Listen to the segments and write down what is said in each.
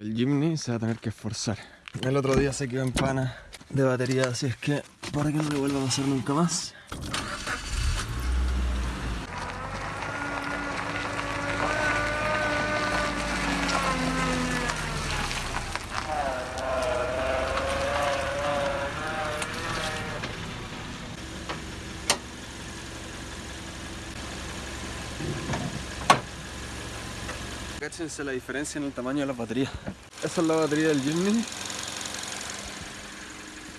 El Jimny se va a tener que esforzar. El otro día se quedó en pana de batería, así es que para que no le vuelva a pasar nunca más. Cáchense la diferencia en el tamaño de las baterías. Esa es la batería del Jimny.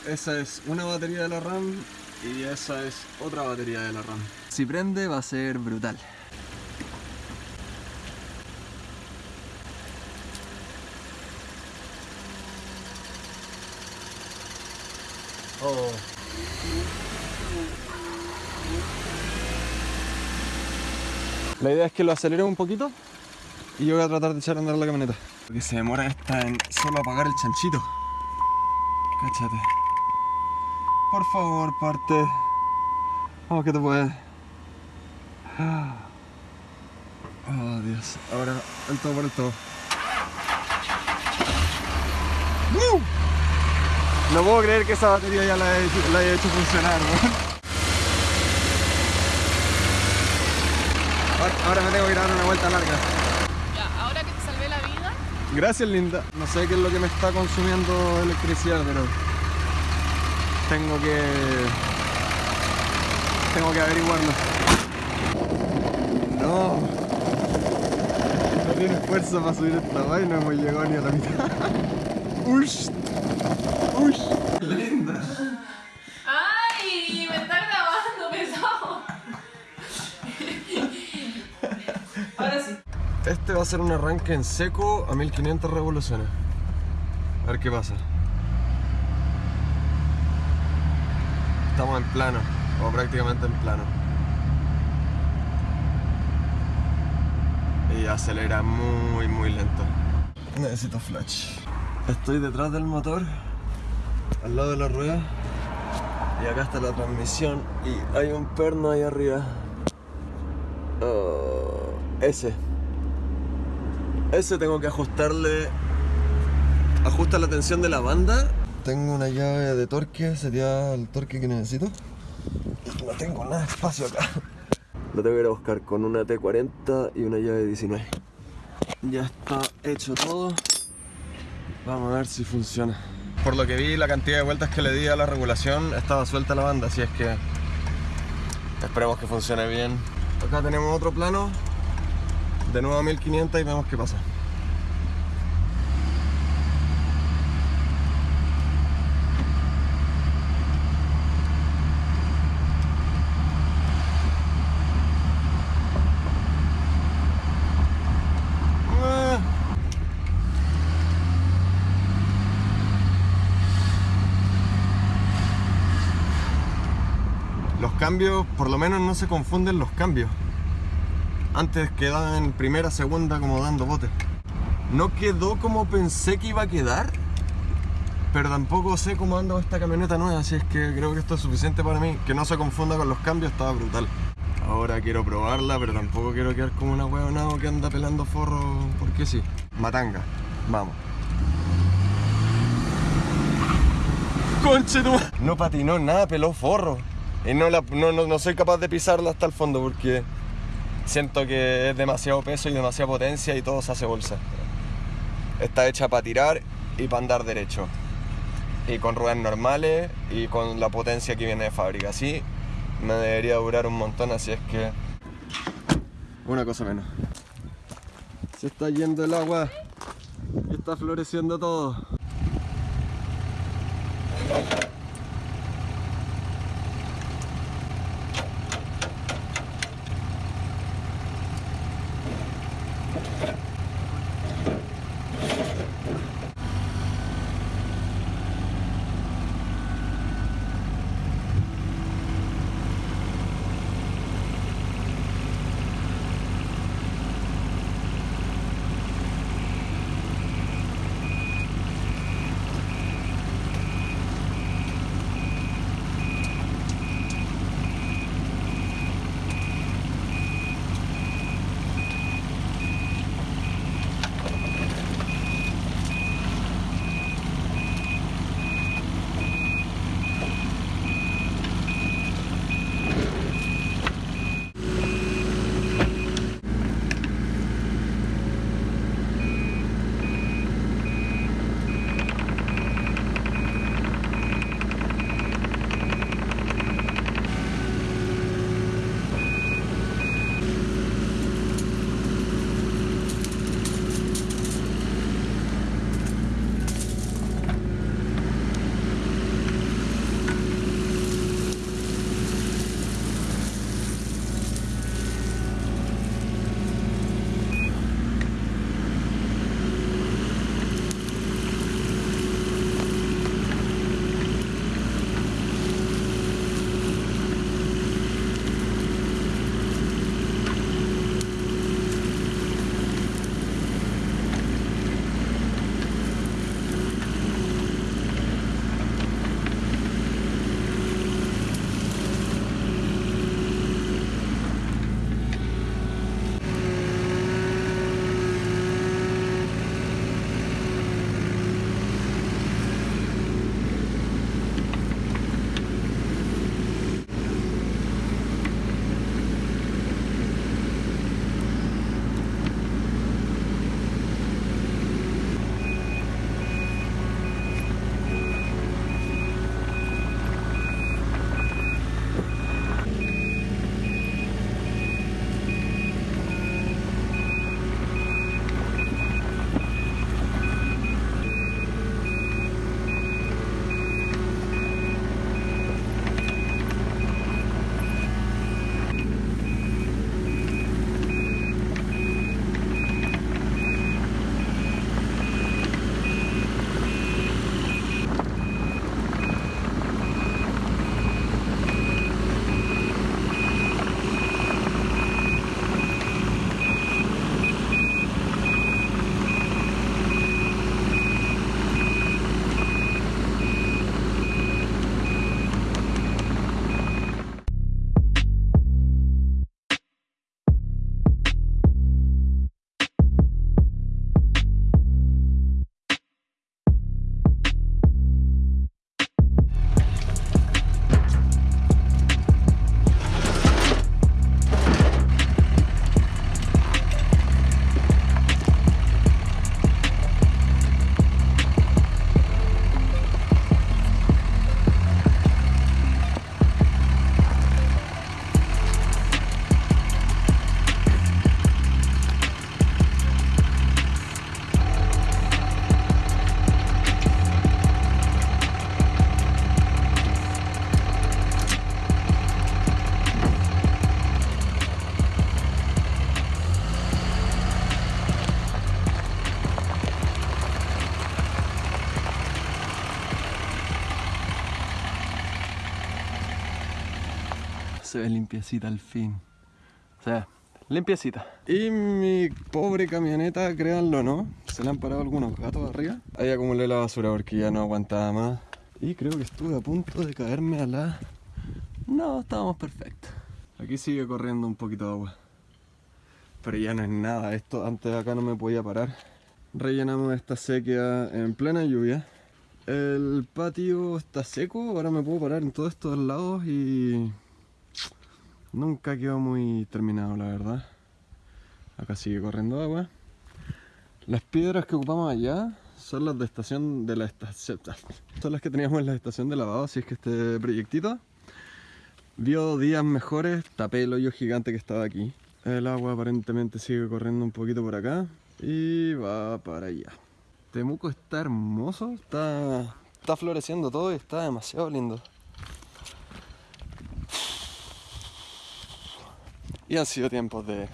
Esa es una batería de la RAM y esa es otra batería de la RAM. Si prende va a ser brutal. Oh. La idea es que lo acelere un poquito y yo voy a tratar de echar a andar la camioneta. Lo que se demora esta en solo apagar el chanchito. Cáchate. Por favor, parte. Vamos que te puedes. Oh, Dios. Ahora, el todo por el todo. No puedo creer que esa batería ya la, haya hecho funcionar, ¿no? Ahora me tengo que ir a dar una vuelta larga. Ya, ahora que te salvé la vida, Gracias, linda. No sé qué es lo que me está consumiendo electricidad, pero tengo que tengo que averiguarlo. No. No tiene fuerza para subir esta vaina, no hemos llegado ni a la mitad. Ush. Ush. Linda. ¡Ay! Me está grabando, pesado. Ahora sí. Este va a ser un arranque en seco a 1500 revoluciones. A ver qué pasa. Estamos en plano, o prácticamente en plano. Y acelera muy, muy lento. Necesito flash. Estoy detrás del motor, al lado de la rueda. Y acá está la transmisión. Y hay un perno ahí arriba. Oh, ese. Ese tengo que ajustarle. Ajusta la tensión de la banda. Tengo una llave de torque sería el torque que necesito. No tengo nada de espacio acá. Lo tengo que ir a buscar con una T40 y una llave 19. Ya está hecho todo. Vamos a ver si funciona. Por lo que vi, la cantidad de vueltas que le di a la regulación estaba suelta la banda, así es que esperemos que funcione bien. Acá tenemos otro plano de nuevo a 1500 y vemos qué pasa. Ah. Los cambios, por lo menos no se confunden los cambios. Antes quedaba en primera, segunda como dando bote. No quedó como pensé que iba a quedar, pero tampoco sé cómo anda esta camioneta nueva, así es que creo que esto es suficiente para mí. Que no se confunda con los cambios, estaba brutal. Ahora quiero probarla, pero tampoco quiero quedar como una huevonao que anda pelando forro porque sí. Matanga, vamos. Conche tu No patinó nada, peló forro. Y no, la- no, no, no soy capaz de pisarla hasta el fondo porque siento que es demasiado peso y demasiada potencia y todo se hace bolsa. Está hecha para tirar y para andar derecho. Y con ruedas normales y con la potencia que viene de fábrica. Así me debería durar un montón, así es que... Una cosa menos. Se está yendo el agua está floreciendo todo. Limpiecita al fin. O sea, limpiecita. Y mi pobre camioneta, créanlo no, se le han parado algunos gatos arriba. Ahí acumulé la basura porque ya no aguantaba más. Y creo que estuve a punto de caerme a la... No, estábamos perfectos. Aquí sigue corriendo un poquito de agua. Pero ya no es nada, esto antes acá no me podía parar. Rellenamos esta sequía en plena lluvia. El patio está seco, ahora me puedo parar en todos estos lados y... Nunca quedó muy terminado, la verdad. Acá sigue corriendo agua. Las piedras que ocupamos allá son las de estación de la estación. Son las que teníamos en la estación de lavado, así es que este proyectito vio días mejores, tapé el hoyo gigante que estaba aquí. El agua aparentemente sigue corriendo un poquito por acá y va para allá. Temuco está hermoso, está, está floreciendo todo y está demasiado lindo. Y han sido tiempos de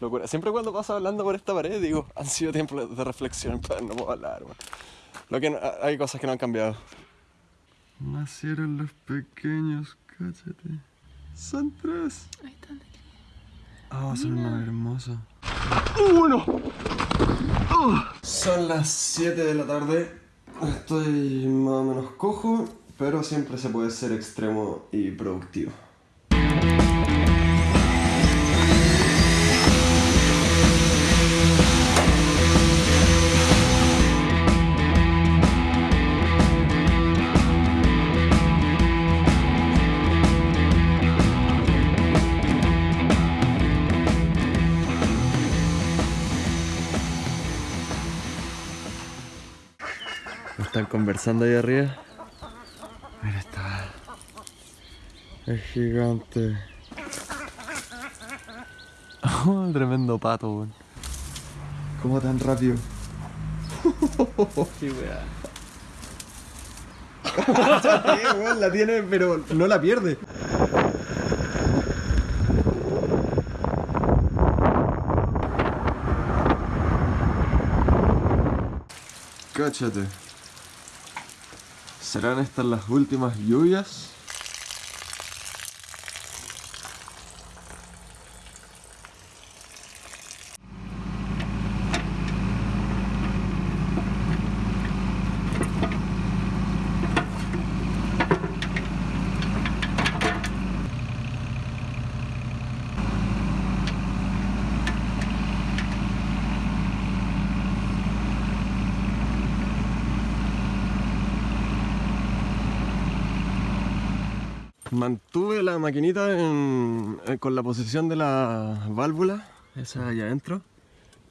locura. Siempre cuando paso hablando por esta pared digo, han sido tiempos de reflexión, pero no puedo hablar. man. Lo que no- hay cosas que no han cambiado. Nacieron los pequeños, cállate. Son tres. Ahí están. Ah, son una hermosa. ¡Uno! Son las 7 de la tarde. Estoy más o menos cojo, pero siempre se puede ser extremo y productivo. Conversando ahí arriba. Mira, está. Es gigante. Oh, tremendo pato, weón. ¿Cómo tan rápido? Sí, weá. La tiene, pero no la pierde. Cáchate. ¿Serán estas las últimas lluvias? Mantuve la maquinita en- eh, con la posición de la válvula, esa allá adentro,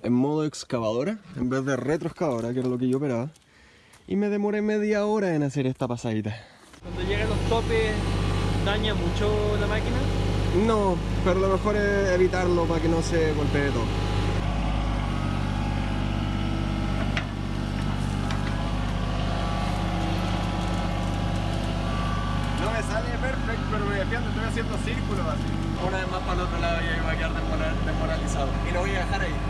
en modo excavadora, en vez de retroexcavadora, que era lo que yo operaba. Y me demoré media hora en hacer esta pasadita. Cuando llegan los topes, daña mucho la máquina. No, pero lo mejor es evitarlo para que no se golpee todo. No me sale perfecto, pero me defiendo, estoy haciendo círculos así. Una vez más para el otro lado y ahí va a quedar desmoral- desmoralizado. Y lo voy a dejar ahí.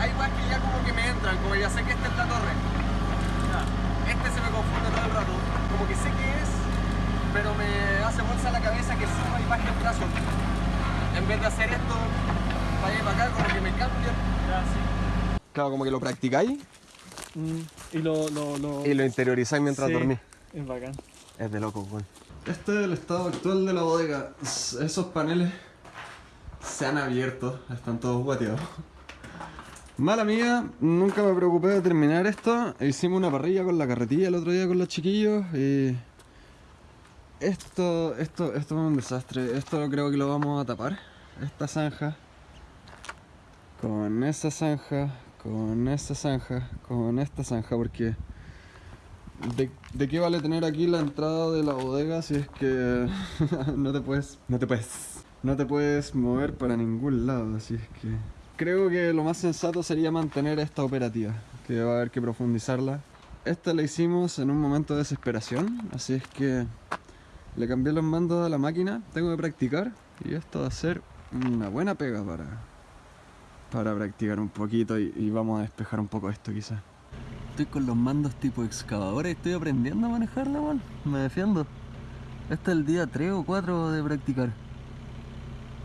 Hay weas que ya como que me entran, como ya sé que esta es la torre. Este se me confunde todo el rato. Como que sé que es, pero me hace bolsa la cabeza que suma y baje el brazo. En vez de hacer esto, para allá y para acá, como que me cambia. Ya, sí. Claro, como que lo practicáis Y lo, lo, lo... y lo interiorizáis mientras Sí, dormís. Es bacán. Es de loco, weón. Este es el estado actual de la bodega. Esos paneles se han abierto, están todos guateados. Mala mía, nunca me preocupé de terminar esto. Hicimos una parrilla con la carretilla el otro día con los chiquillos y... Esto, esto, esto es un desastre. Esto creo que lo vamos a tapar. Esta zanja. Con esa zanja. Con esta zanja. Con esta zanja porque... ¿De, de qué vale tener aquí la entrada de la bodega si es que no te puedes no te puedes no te puedes mover para ningún lado así es que creo que lo más sensato sería mantener esta operativa que va a haber que profundizarla esta la hicimos en un momento de desesperación así es que le cambié los mandos a la máquina tengo que practicar y esto va a ser una buena pega para para practicar un poquito y, vamos a despejar un poco esto quizás. Estoy con los mandos tipo excavadora y estoy aprendiendo a manejarla, man. Me defiendo. Este es el día 3 o 4 de practicar.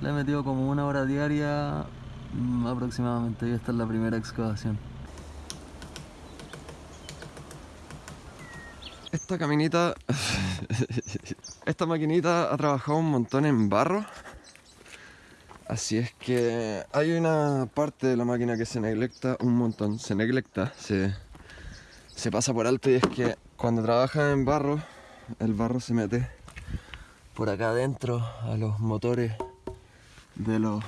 Le he metido como una hora diaria mm, aproximadamente y esta es la primera excavación. Esta caminita, esta maquinita ha trabajado un montón en barro. Así es que hay una parte de la máquina que se neglecta un montón, se neglecta, se, pasa por alto y es que cuando trabaja en barro, el barro se mete por acá adentro a los motores de los,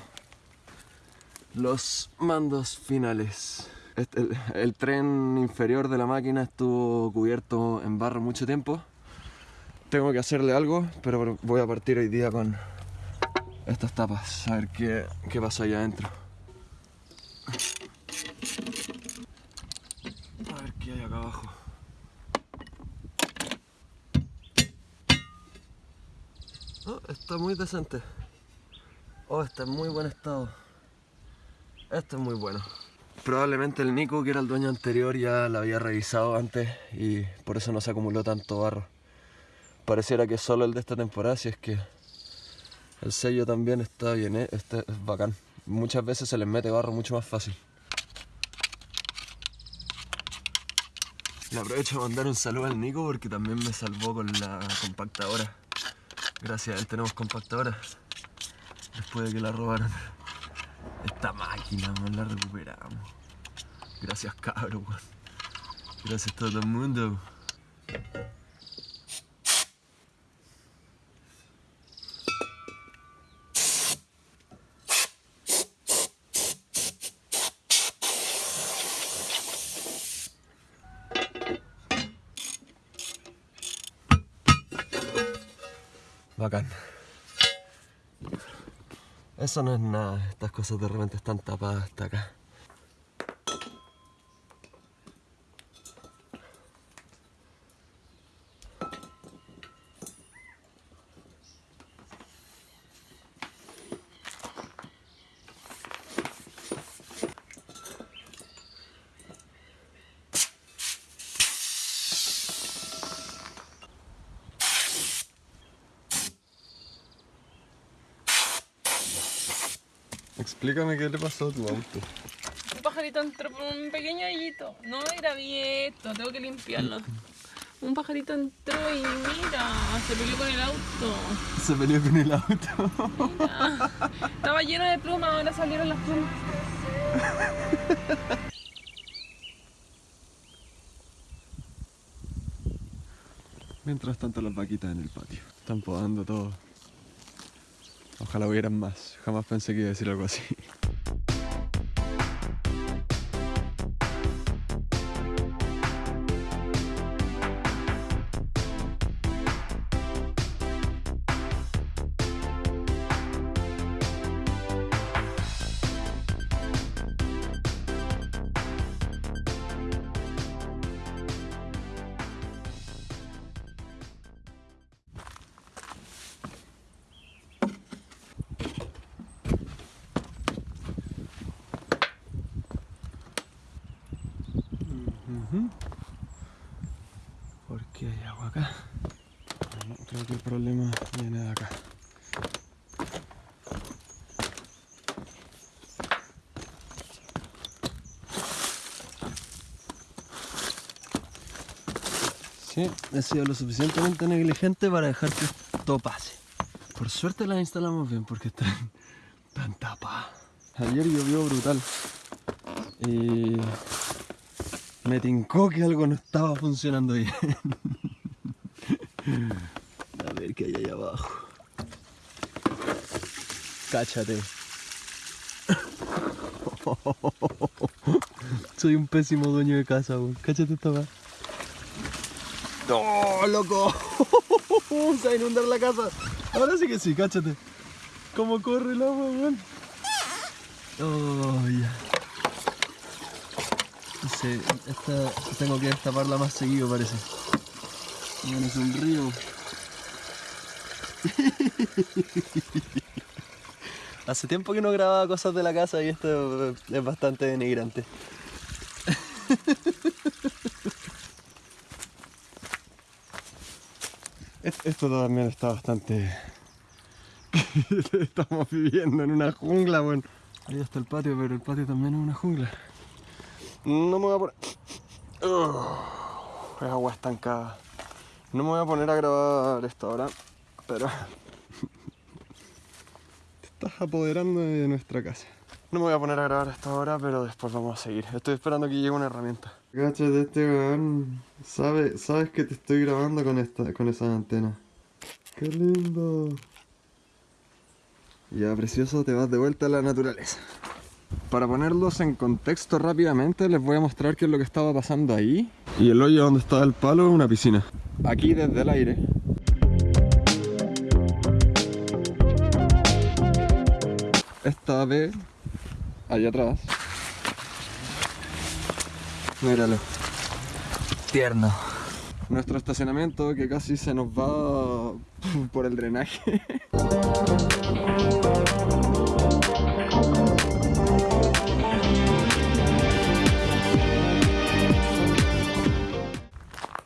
mandos finales. Este- el tren inferior de la máquina estuvo cubierto en barro mucho tiempo. Tengo que hacerle algo, pero voy a partir hoy día con estas tapas, a ver qué, qué pasa allá adentro. A ver qué hay acá abajo. Oh, está muy decente. Oh, está en muy buen estado. Este es muy bueno. Probablemente el Nico, que era el dueño anterior, ya la había revisado antes y por eso no se acumuló tanto barro. Pareciera que solo el de esta temporada, si es que el sello también está bien, ¿eh? este es bacán. Muchas veces se les mete barro mucho más fácil. Le aprovecho de mandar un saludo al Nico porque también me salvó con la compactadora. Gracias a él tenemos compactadora. Después de que la robaron. Esta máquina, la recuperamos. Gracias, cabro, weón. Gracias a todo el mundo. Eso no es nada, estas cosas de repente están tapadas hasta acá. Explícame qué le pasó a tu auto. Un pajarito entró por un pequeño hoyito. No era abierto, tengo que limpiarlo. Un pajarito entró y mira, se peleó con el auto. Se peleó con el auto. Mira. Estaba lleno de plumas, ahora salieron las plumas. Mientras tanto las vaquitas en el patio. Están podando todo. Ojalá hubieran más. Jamás pensé que iba a decir algo así. El problema viene de acá. Sí, he sido lo suficientemente negligente para dejar que esto pase. Por suerte las instalamos bien porque están tan tapadas. Ayer llovió brutal. Y me tincó que algo no estaba funcionando bien. Ver qué hay ahí abajo. Cáchate. Soy un pésimo dueño de casa, weón. Cáchate esta weá. ¡No, loco! Se va a inundar la casa. Ahora sí que sí, cáchate. ¿Cómo corre el agua, weón? Oh, ya. Esta tengo que destaparla más seguido parece. Bueno, es un río. Hace tiempo que no grababa cosas de la casa y esto es bastante denigrante. Es- Esto también está bastante... Estamos viviendo en una jungla, bueno. Ahí está el patio, pero el patio también es una jungla. No me voy a poner... Es agua estancada. No me voy a poner a grabar esto ahora, pero... Te estás apoderando de nuestra casa. No me voy a poner a grabar esto ahora, pero después vamos a seguir. Estoy esperando que llegue una herramienta. Cáchate, este weón sabe, sabes que te estoy grabando con esta, con esa antena. ¡Qué lindo! Ya, precioso, te vas de vuelta a la naturaleza. Para ponerlos en contexto rápidamente, les voy a mostrar qué es lo que estaba pasando ahí. Y el hoyo donde estaba el palo es una piscina. Aquí desde el aire. Esta ave, allá atrás. Míralo. Tierno. Nuestro estacionamiento que casi se nos va por el drenaje.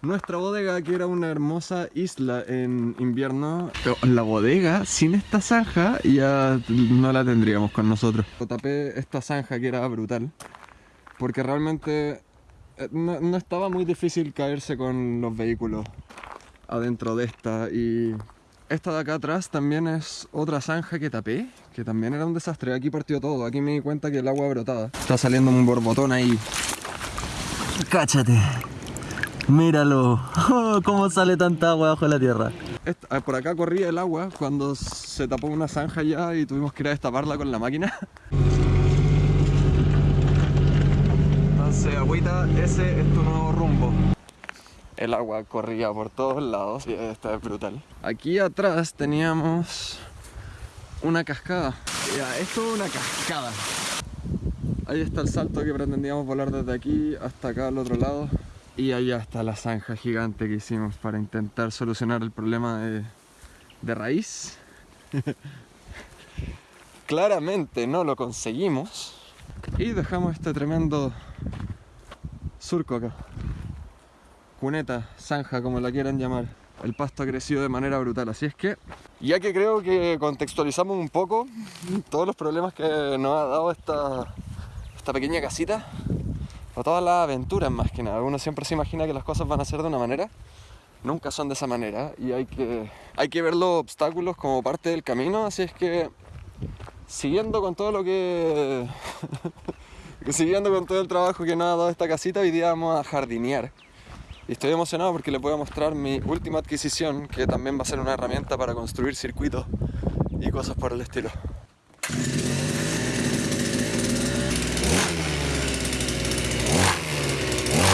Nuestra bodega, que era una hermosa isla en invierno, la bodega sin esta zanja ya no la tendríamos con nosotros. Tapé esta zanja que era brutal, porque realmente eh, no, no estaba muy difícil caerse con los vehículos adentro de esta y esta de acá atrás también es otra zanja que tapé, que también era un desastre. Aquí partió todo, aquí me di cuenta que el agua brotaba. Está saliendo un borbotón ahí. Cáchate. Míralo. ¿Cómo sale tanta agua bajo la tierra? Ah, por acá corría el agua cuando se tapó una zanja ya y tuvimos que ir a destaparla con la máquina. Entonces, agüita, ese es tu nuevo rumbo. El agua corría por todos lados y esta es brutal. Aquí atrás teníamos una cascada. Ya, esto es una cascada. Ahí está el salto que pretendíamos volar desde aquí hasta acá al otro lado. Y allá está la zanja gigante que hicimos para intentar solucionar el problema de, de raíz. Claramente no lo conseguimos. Y dejamos este tremendo surco acá. Cuneta, zanja, como la quieran llamar. El pasto ha crecido de manera brutal. Así es que, ya que creo que contextualizamos un poco todos los problemas que nos ha dado esta, esta pequeña casita, o todas las aventuras más que nada. Uno siempre se imagina que las cosas van a ser de una manera, nunca son de esa manera y hay que, hay que ver los obstáculos como parte del camino, así es que siguiendo con todo lo que... siguiendo con todo el trabajo que nos ha dado esta casita, hoy día vamos a jardinear. Y estoy emocionado porque les voy a mostrar mi última adquisición, que también va a ser una herramienta para construir circuitos y cosas por el estilo.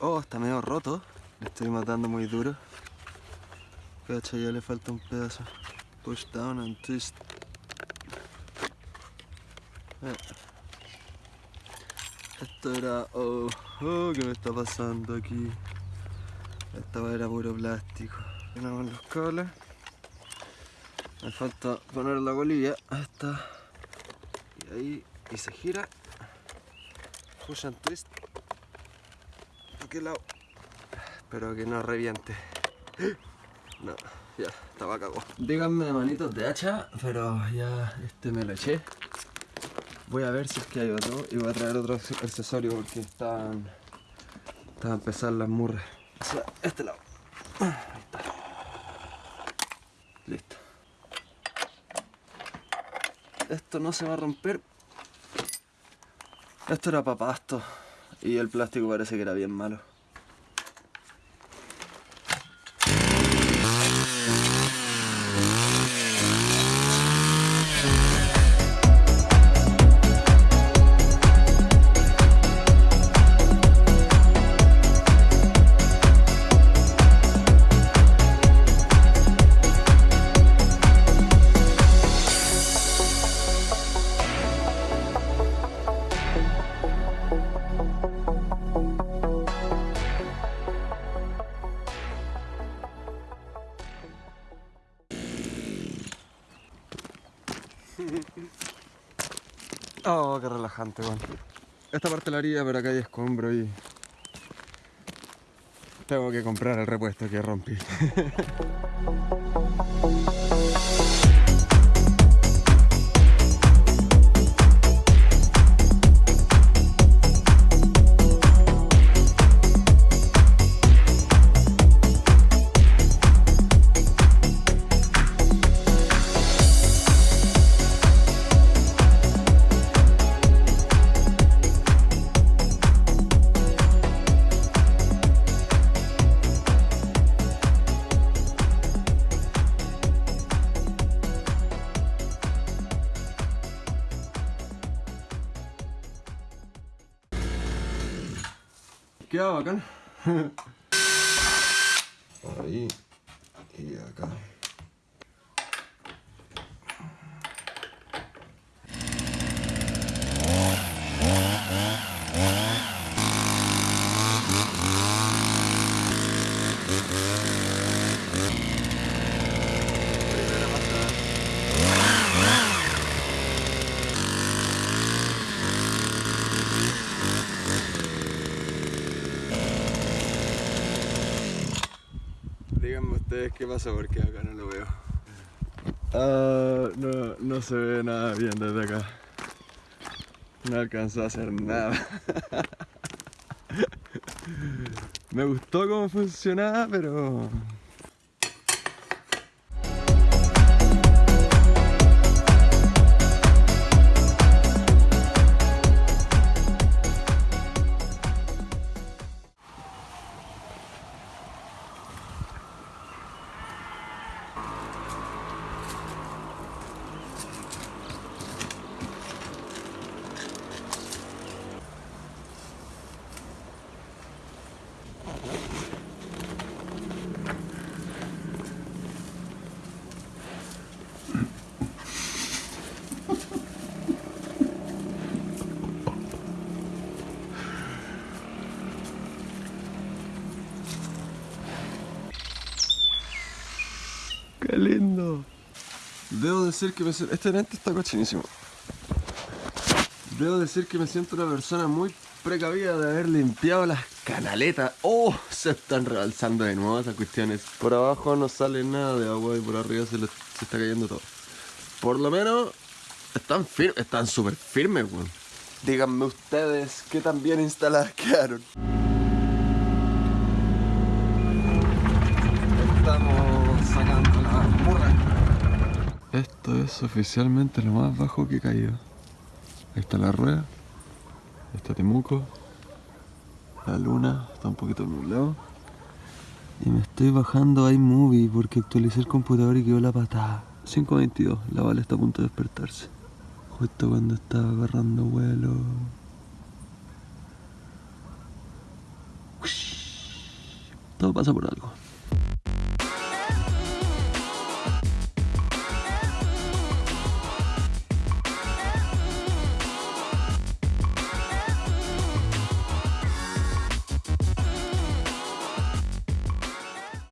Oh, está medio roto. Le estoy matando muy duro. Cacha, ya le falta un pedazo. Push down and twist. Eh. Esto era... Oh, oh, ¿qué me está pasando aquí? Esta era puro plástico. Tenemos los cables. Me falta poner la colilla. Ahí está. Y ahí. Y se gira. Push and twist. ¿A qué lado? Espero que no reviente. No, ya, estaba cagado. Díganme manitos de hacha, pero ya este me lo eché. Voy a ver si es que hay otro y voy a traer otro accesorio porque están. Están pesadas las murras. Este lado. Ahí está. Listo. Esto no se va a romper. Esto era para pasto. Y el plástico parece que era bien malo. Pero acá hay escombro y... Tengo que comprar el repuesto que rompí. qué pasa porque acá no lo veo. Ah, no, no se ve nada bien desde acá. No alcanzó a hacer nada. Me gustó cómo funcionaba, pero... Debo decir que me siento... Este lente está cochinísimo. Debo decir que me siento una persona muy precavida de haber limpiado las canaletas. ¡Oh! Se están rebalsando de nuevo esas cuestiones. Por abajo no sale nada de agua y por arriba se, le- se está cayendo todo. Por lo menos están firmes, están súper firmes, weón. Díganme ustedes qué tan bien instaladas quedaron. Estamos sacando la murra. Esto es oficialmente lo más bajo que he caído. Ahí está la rueda. Ahí está Temuco. La luna está un poquito nublado. Y me estoy bajando iMovie porque actualicé el computador y quedó la patada. 5.22, la Vale está a punto de despertarse. Justo cuando estaba agarrando vuelo. Todo pasa por algo.